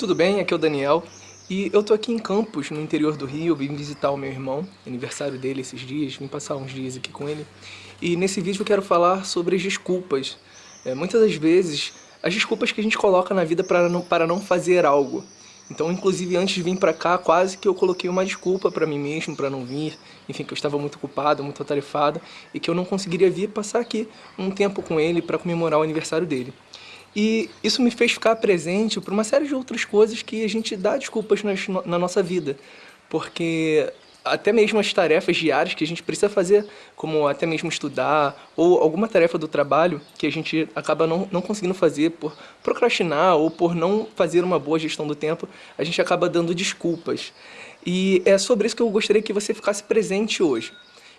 Tudo bem? Aqui é o Daniel e eu tô aqui em Campos, no interior do Rio, vim visitar o meu irmão, aniversário dele esses dias, vim passar uns dias aqui com ele. E nesse vídeo eu quero falar sobre as desculpas. É, muitas das vezes, as desculpas que a gente coloca na vida para não, para não fazer algo. Então, inclusive, antes de vir pra cá, quase que eu coloquei uma desculpa pra mim mesmo, pra não vir. Enfim, que eu estava muito ocupado, muito atarefado, e que eu não conseguiria vir passar aqui um tempo com ele para comemorar o aniversário dele. E isso me fez ficar presente por uma série de outras coisas que a gente dá desculpas na nossa vida. Porque até mesmo as tarefas diárias que a gente precisa fazer, como até mesmo estudar, ou alguma tarefa do trabalho que a gente acaba não, não conseguindo fazer por procrastinar ou por não fazer uma boa gestão do tempo, a gente acaba dando desculpas. E é sobre isso que eu gostaria que você ficasse presente hoje.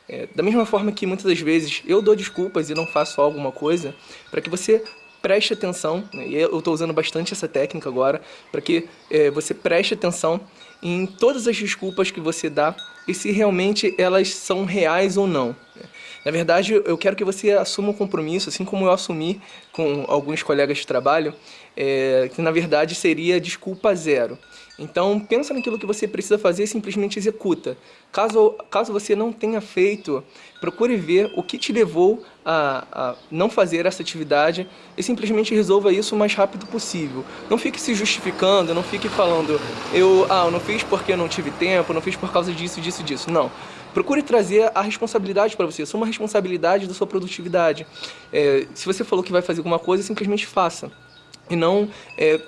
É, da mesma forma que muitas das vezes eu dou desculpas e não faço alguma coisa, para que você preste atenção, né, e eu estou usando bastante essa técnica agora, para que é, você preste atenção em todas as desculpas que você dá e se realmente elas são reais ou não. Na verdade, eu quero que você assuma um compromisso, assim como eu assumi com alguns colegas de trabalho, é, que na verdade seria desculpa zero. Então, pensa naquilo que você precisa fazer e simplesmente executa. Caso, caso você não tenha feito, procure ver o que te levou a, a não fazer essa atividade e simplesmente resolva isso o mais rápido possível. Não fique se justificando, não fique falando eu, ah, eu não fiz porque eu não tive tempo, não fiz por causa disso, disso, disso. Não. Procure trazer a responsabilidade para você, uma responsabilidade da sua produtividade. É, se você falou que vai fazer alguma coisa, simplesmente faça. E não é,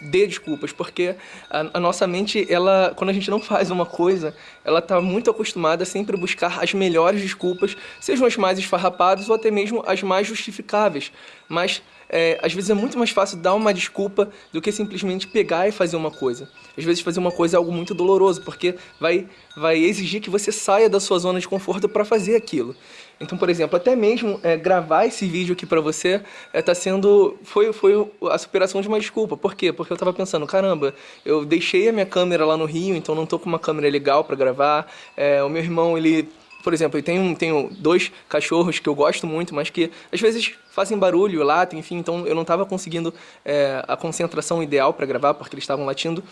dê desculpas, porque a, a, nossa mente, ela, quando a gente não faz uma coisa, ela está muito acostumada a sempre buscar as melhores desculpas, sejam as mais esfarrapadas ou até mesmo as mais justificáveis. Mas é, às vezes é muito mais fácil dar uma desculpa do que simplesmente pegar e fazer uma coisa. Às vezes fazer uma coisa é algo muito doloroso, porque vai, vai exigir que você saia da sua zona de conforto para fazer aquilo. Então, por exemplo, até mesmo é, gravar esse vídeo aqui pra você é, tá sendo... Foi, foi a superação de uma desculpa. Por quê? Porque eu tava pensando, caramba, eu deixei a minha câmera lá no Rio, então não tô com uma câmera legal pra gravar. É, o meu irmão, ele por exemplo, eu tenho, tenho dois cachorros que eu gosto muito, mas que às vezes fazem barulho, latem, enfim, então eu não estava conseguindo é, a concentração ideal para gravar porque eles estavam latindo,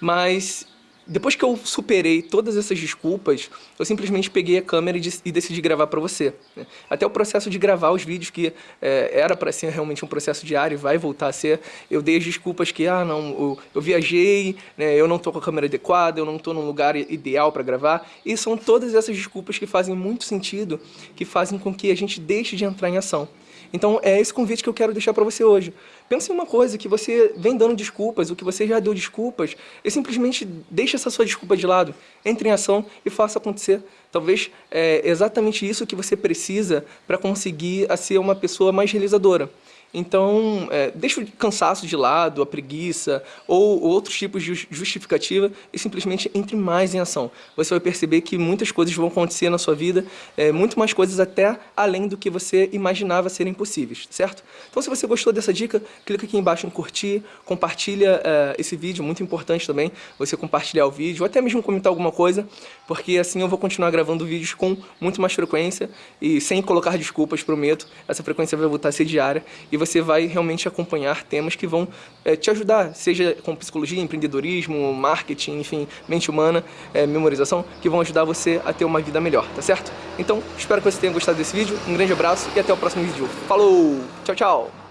mas depois que eu superei todas essas desculpas, eu simplesmente peguei a câmera e, decidi gravar para você. Né? Até o processo de gravar os vídeos, que é, era para ser realmente um processo diário e vai voltar a ser, eu dei as desculpas que, ah, não, eu, eu viajei, né, eu não estou com a câmera adequada, eu não estou num lugar ideal para gravar. E são todas essas desculpas que fazem muito sentido, que fazem com que a gente deixe de entrar em ação. Então é esse convite que eu quero deixar para você hoje. Pense em uma coisa, que você vem dando desculpas, o que você já deu desculpas, e simplesmente deixe essa sua desculpa de lado, entre em ação e faça acontecer. Talvez é exatamente isso que você precisa para conseguir ser uma pessoa mais realizadora. Então, é, deixa o cansaço de lado, a preguiça ou, ou outros tipos de justificativa e simplesmente entre mais em ação. Você vai perceber que muitas coisas vão acontecer na sua vida, é, muito mais coisas até além do que você imaginava serem possíveis, certo? Então, se você gostou dessa dica, clica aqui embaixo em curtir, compartilha é, esse vídeo, muito importante também você compartilhar o vídeo, ou até mesmo comentar alguma coisa, porque assim eu vou continuar gravando vídeos com muito mais frequência e sem colocar desculpas, prometo, essa frequência vai voltar a ser diária e você vai realmente acompanhar temas que vão é, te ajudar, seja com psicologia, empreendedorismo, marketing, enfim, mente humana, é, memorização, que vão ajudar você a ter uma vida melhor, tá certo? Então, espero que você tenha gostado desse vídeo, um grande abraço e até o próximo vídeo. Falou! Tchau, tchau!